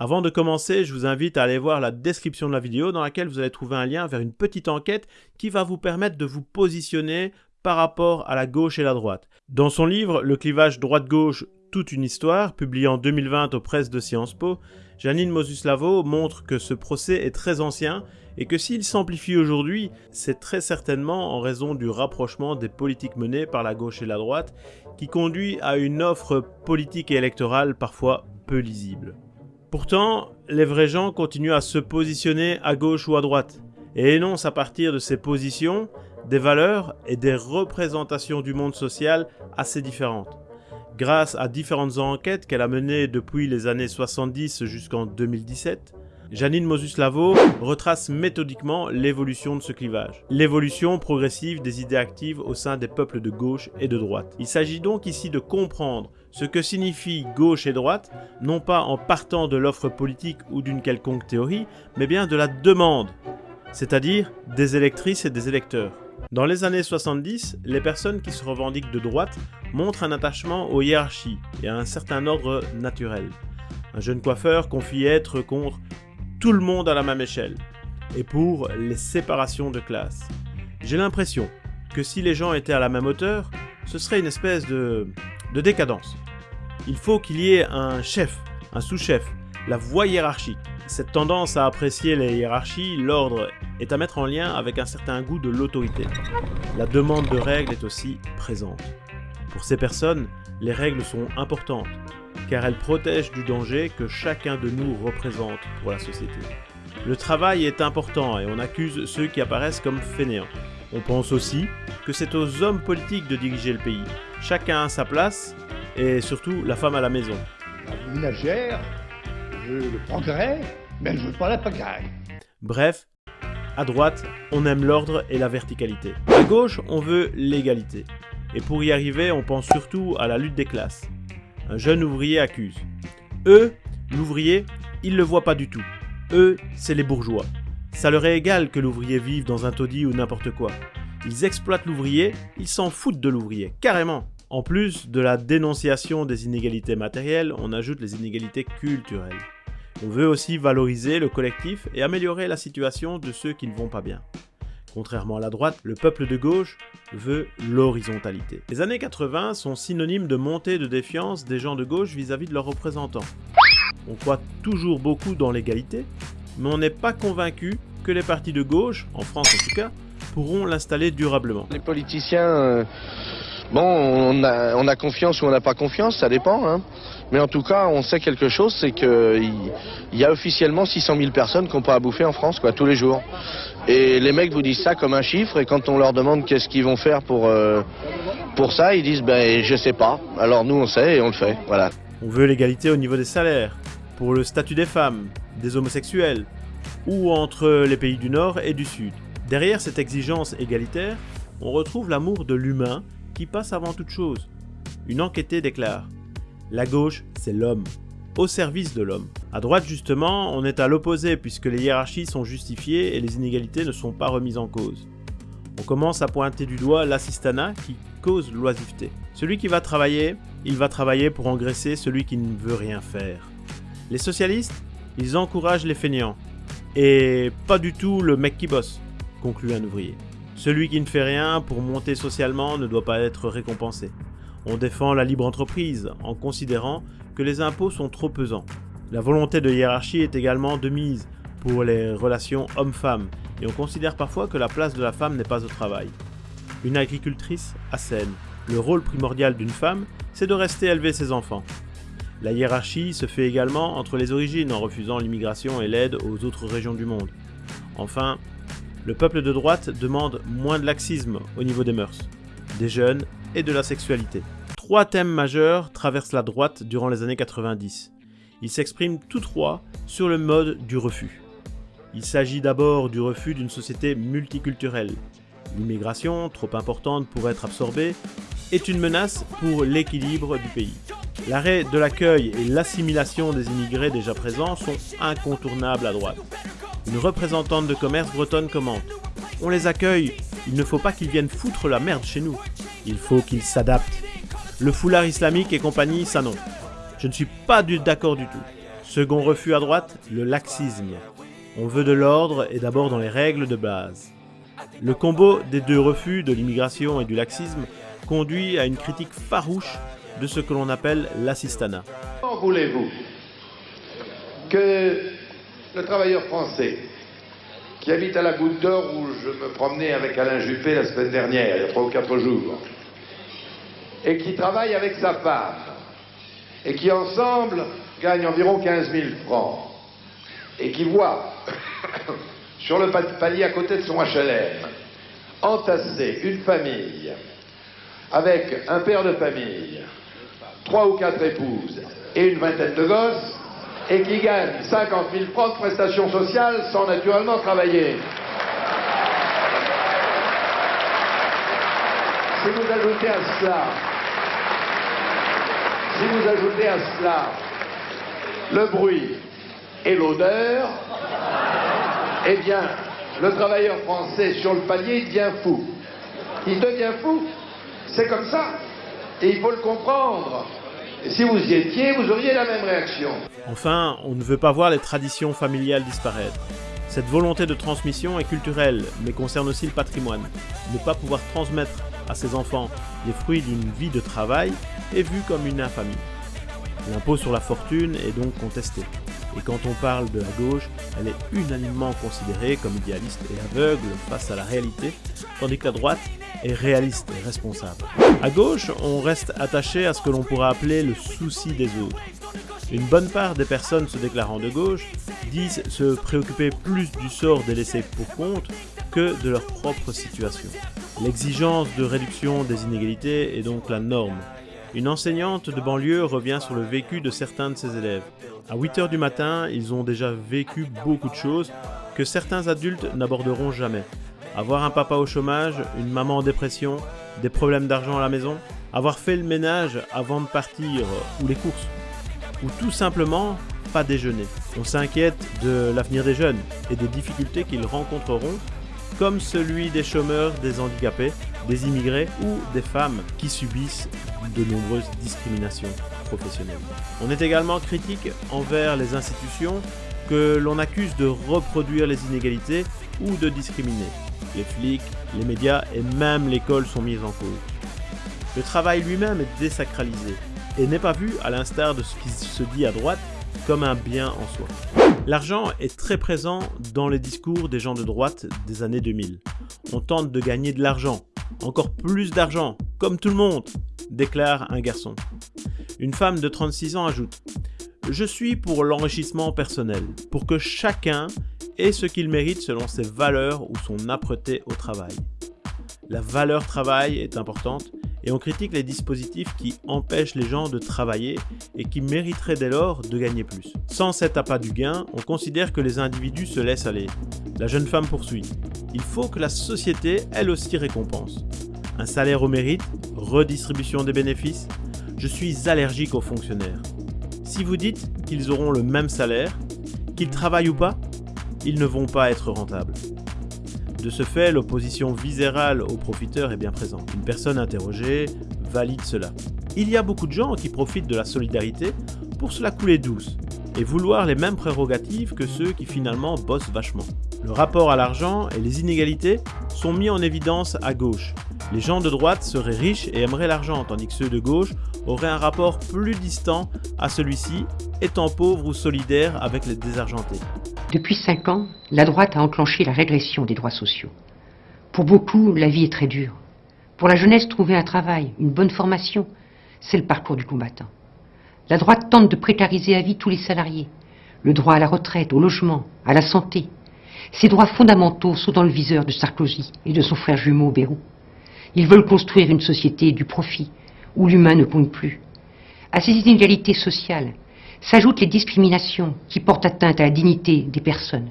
Avant de commencer, je vous invite à aller voir la description de la vidéo dans laquelle vous allez trouver un lien vers une petite enquête qui va vous permettre de vous positionner par rapport à la gauche et la droite. Dans son livre Le clivage droite-gauche, toute une histoire, publié en 2020 aux presses de Sciences Po, Janine Mosuslavo montre que ce procès est très ancien et que s'il s'amplifie aujourd'hui, c'est très certainement en raison du rapprochement des politiques menées par la gauche et la droite qui conduit à une offre politique et électorale parfois peu lisible. Pourtant, les vrais gens continuent à se positionner à gauche ou à droite et énoncent à partir de ces positions des valeurs et des représentations du monde social assez différentes. Grâce à différentes enquêtes qu'elle a menées depuis les années 70 jusqu'en 2017, Janine Mosuslavo retrace méthodiquement l'évolution de ce clivage, l'évolution progressive des idées actives au sein des peuples de gauche et de droite. Il s'agit donc ici de comprendre ce que signifie gauche et droite, non pas en partant de l'offre politique ou d'une quelconque théorie, mais bien de la demande, c'est-à-dire des électrices et des électeurs. Dans les années 70, les personnes qui se revendiquent de droite montrent un attachement aux hiérarchies et à un certain ordre naturel. Un jeune coiffeur confie être contre tout le monde à la même échelle, et pour les séparations de classe. J'ai l'impression que si les gens étaient à la même hauteur, ce serait une espèce de, de décadence. Il faut qu'il y ait un chef, un sous-chef, la voie hiérarchique. Cette tendance à apprécier les hiérarchies, l'ordre, est à mettre en lien avec un certain goût de l'autorité. La demande de règles est aussi présente. Pour ces personnes, les règles sont importantes, car elles protègent du danger que chacun de nous représente pour la société. Le travail est important et on accuse ceux qui apparaissent comme fainéants. On pense aussi que c'est aux hommes politiques de diriger le pays. Chacun a sa place et surtout la femme à la maison. La ménagère veut le progrès, mais elle veut pas la pagaille. Bref, à droite, on aime l'ordre et la verticalité. À gauche, on veut l'égalité. Et pour y arriver, on pense surtout à la lutte des classes un jeune ouvrier accuse. Eux, l'ouvrier, ils le voient pas du tout. Eux, c'est les bourgeois. Ça leur est égal que l'ouvrier vive dans un taudis ou n'importe quoi. Ils exploitent l'ouvrier, ils s'en foutent de l'ouvrier, carrément. En plus de la dénonciation des inégalités matérielles, on ajoute les inégalités culturelles. On veut aussi valoriser le collectif et améliorer la situation de ceux qui ne vont pas bien. Contrairement à la droite, le peuple de gauche veut l'horizontalité. Les années 80 sont synonymes de montée de défiance des gens de gauche vis-à-vis -vis de leurs représentants. On croit toujours beaucoup dans l'égalité, mais on n'est pas convaincu que les partis de gauche, en France en tout cas, pourront l'installer durablement. Les politiciens, euh, bon, on a, on a, confiance ou on n'a pas confiance, ça dépend. Hein. Mais en tout cas, on sait quelque chose, c'est qu'il y a officiellement 600 000 personnes n'ont pas à bouffer en France, quoi, tous les jours. Et les mecs vous disent ça comme un chiffre, et quand on leur demande qu'est-ce qu'ils vont faire pour, euh, pour ça, ils disent ben je sais pas. Alors nous on sait et on le fait, voilà. On veut l'égalité au niveau des salaires, pour le statut des femmes, des homosexuels, ou entre les pays du Nord et du Sud. Derrière cette exigence égalitaire, on retrouve l'amour de l'humain qui passe avant toute chose. Une enquêtée déclare La gauche, c'est l'homme au service de l'homme. À droite justement, on est à l'opposé puisque les hiérarchies sont justifiées et les inégalités ne sont pas remises en cause. On commence à pointer du doigt l'assistanat qui cause l'oisiveté. Celui qui va travailler, il va travailler pour engraisser celui qui ne veut rien faire. Les socialistes, ils encouragent les fainéants. Et pas du tout le mec qui bosse, conclut un ouvrier. Celui qui ne fait rien pour monter socialement ne doit pas être récompensé. On défend la libre entreprise en considérant que les impôts sont trop pesants. La volonté de hiérarchie est également de mise pour les relations hommes-femmes et on considère parfois que la place de la femme n'est pas au travail. Une agricultrice assène. Le rôle primordial d'une femme, c'est de rester élever ses enfants. La hiérarchie se fait également entre les origines en refusant l'immigration et l'aide aux autres régions du monde. Enfin, le peuple de droite demande moins de laxisme au niveau des mœurs, des jeunes et de la sexualité. Trois thèmes majeurs traversent la droite durant les années 90. Ils s'expriment tous trois sur le mode du refus. Il s'agit d'abord du refus d'une société multiculturelle. L'immigration, trop importante pour être absorbée, est une menace pour l'équilibre du pays. L'arrêt de l'accueil et l'assimilation des immigrés déjà présents sont incontournables à droite. Une représentante de commerce bretonne commente « On les accueille, il ne faut pas qu'ils viennent foutre la merde chez nous. Il faut qu'ils s'adaptent. Le foulard islamique et compagnie, ça non. Je ne suis pas d'accord du tout. Second refus à droite, le laxisme. On veut de l'ordre et d'abord dans les règles de base. Le combo des deux refus de l'immigration et du laxisme conduit à une critique farouche de ce que l'on appelle l'assistanat. Comment voulez-vous que le travailleur français qui habite à la Goutte d'Or où je me promenais avec Alain Juppé la semaine dernière, il y a trois ou quatre jours, et qui travaille avec sa femme, et qui ensemble gagne environ 15 000 francs, et qui voit sur le palier à côté de son HLM entasser une famille avec un père de famille, trois ou quatre épouses et une vingtaine de gosses, et qui gagne 50 000 francs de prestations sociales sans naturellement travailler. Si vous ajoutez à cela, si vous ajoutez à cela le bruit et l'odeur, eh bien, le travailleur français sur le palier devient fou. Il devient fou. C'est comme ça. Et il faut le comprendre. Et si vous y étiez, vous auriez la même réaction. Enfin, on ne veut pas voir les traditions familiales disparaître. Cette volonté de transmission est culturelle, mais concerne aussi le patrimoine. Ne pas pouvoir transmettre à ses enfants les fruits d'une vie de travail est vu comme une infamie. L'impôt sur la fortune est donc contesté. Et quand on parle de la gauche, elle est unanimement considérée comme idéaliste et aveugle face à la réalité, tandis que la droite est réaliste et responsable. À gauche, on reste attaché à ce que l'on pourrait appeler le souci des autres. Une bonne part des personnes se déclarant de gauche disent se préoccuper plus du sort des laissés pour compte que de leur propre situation. L'exigence de réduction des inégalités est donc la norme. Une enseignante de banlieue revient sur le vécu de certains de ses élèves. À 8h du matin, ils ont déjà vécu beaucoup de choses que certains adultes n'aborderont jamais. Avoir un papa au chômage, une maman en dépression, des problèmes d'argent à la maison, avoir fait le ménage avant de partir ou les courses, ou tout simplement pas déjeuner. On s'inquiète de l'avenir des jeunes et des difficultés qu'ils rencontreront, comme celui des chômeurs, des handicapés, des immigrés ou des femmes qui subissent de nombreuses discriminations professionnelles. On est également critique envers les institutions que l'on accuse de reproduire les inégalités ou de discriminer. Les flics, les médias et même l'école sont mis en cause. Le travail lui-même est désacralisé et n'est pas vu, à l'instar de ce qui se dit à droite, comme un bien en soi. L'argent est très présent dans les discours des gens de droite des années 2000. On tente de gagner de l'argent, encore plus d'argent, comme tout le monde, déclare un garçon. Une femme de 36 ans ajoute Je suis pour l'enrichissement personnel, pour que chacun et ce qu'il mérite selon ses valeurs ou son âpreté au travail. La valeur travail est importante et on critique les dispositifs qui empêchent les gens de travailler et qui mériteraient dès lors de gagner plus. Sans cet appât du gain, on considère que les individus se laissent aller. La jeune femme poursuit. Il faut que la société, elle aussi, récompense. Un salaire au mérite, redistribution des bénéfices. Je suis allergique aux fonctionnaires. Si vous dites qu'ils auront le même salaire, qu'ils travaillent ou pas, ils ne vont pas être rentables. De ce fait, l'opposition viscérale aux profiteurs est bien présente. Une personne interrogée valide cela. Il y a beaucoup de gens qui profitent de la solidarité pour se la couler douce et vouloir les mêmes prérogatives que ceux qui finalement bossent vachement. Le rapport à l'argent et les inégalités sont mis en évidence à gauche. Les gens de droite seraient riches et aimeraient l'argent, tandis que ceux de gauche auraient un rapport plus distant à celui-ci, étant pauvres ou solidaires avec les désargentés. Depuis cinq ans, la droite a enclenché la régression des droits sociaux. Pour beaucoup, la vie est très dure. Pour la jeunesse, trouver un travail, une bonne formation, c'est le parcours du combattant. La droite tente de précariser à vie tous les salariés. Le droit à la retraite, au logement, à la santé. Ces droits fondamentaux sont dans le viseur de Sarkozy et de son frère jumeau Bérou. Ils veulent construire une société du profit, où l'humain ne compte plus. À ces inégalités sociales, s'ajoutent les discriminations qui portent atteinte à la dignité des personnes.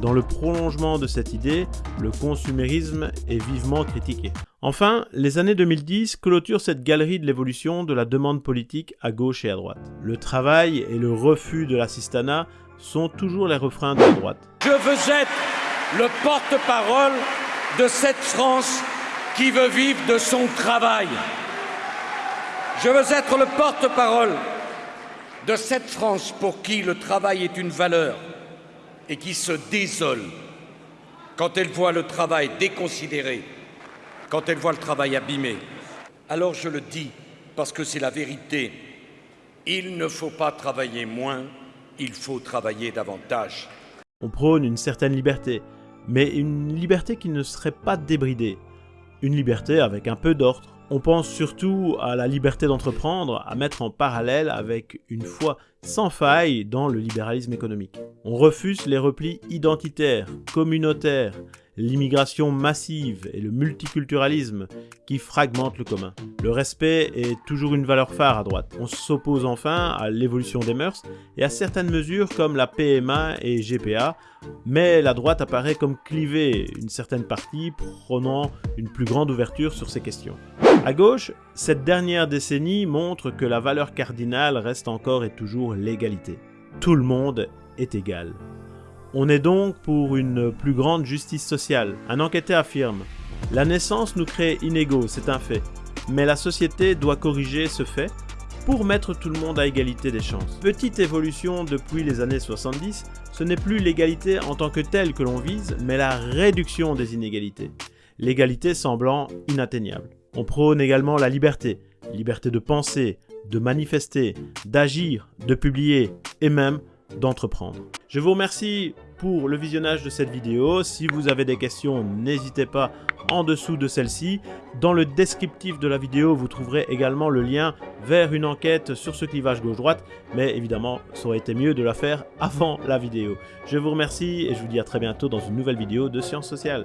Dans le prolongement de cette idée, le consumérisme est vivement critiqué. Enfin, les années 2010 clôturent cette galerie de l'évolution de la demande politique à gauche et à droite. Le travail et le refus de l'assistanat sont toujours les refrains de la droite. Je veux être le porte-parole de cette France qui veut vivre de son travail. Je veux être le porte-parole de cette France pour qui le travail est une valeur et qui se désole quand elle voit le travail déconsidéré, quand elle voit le travail abîmé. Alors je le dis parce que c'est la vérité. Il ne faut pas travailler moins, il faut travailler davantage. On prône une certaine liberté, mais une liberté qui ne serait pas débridée. Une liberté avec un peu d'ordre. On pense surtout à la liberté d'entreprendre, à mettre en parallèle avec une foi sans faille dans le libéralisme économique. On refuse les replis identitaires, communautaires, l'immigration massive et le multiculturalisme qui fragmentent le commun. Le respect est toujours une valeur phare à droite. On s'oppose enfin à l'évolution des mœurs et à certaines mesures comme la PMA et GPA, mais la droite apparaît comme clivée, une certaine partie prenant une plus grande ouverture sur ces questions. À gauche, cette dernière décennie montre que la valeur cardinale reste encore et toujours l'égalité. Tout le monde est égal. On est donc pour une plus grande justice sociale. Un enquêteur affirme « La naissance nous crée inégaux, c'est un fait. Mais la société doit corriger ce fait pour mettre tout le monde à égalité des chances. Petite évolution depuis les années 70, ce n'est plus l'égalité en tant que telle que l'on vise, mais la réduction des inégalités. L'égalité semblant inatteignable. On prône également la liberté. Liberté de penser, de manifester, d'agir, de publier et même d'entreprendre. Je vous remercie pour le visionnage de cette vidéo. Si vous avez des questions, n'hésitez pas en dessous de celle-ci. Dans le descriptif de la vidéo, vous trouverez également le lien vers une enquête sur ce clivage gauche-droite. Mais évidemment, ça aurait été mieux de la faire avant la vidéo. Je vous remercie et je vous dis à très bientôt dans une nouvelle vidéo de Sciences Sociales.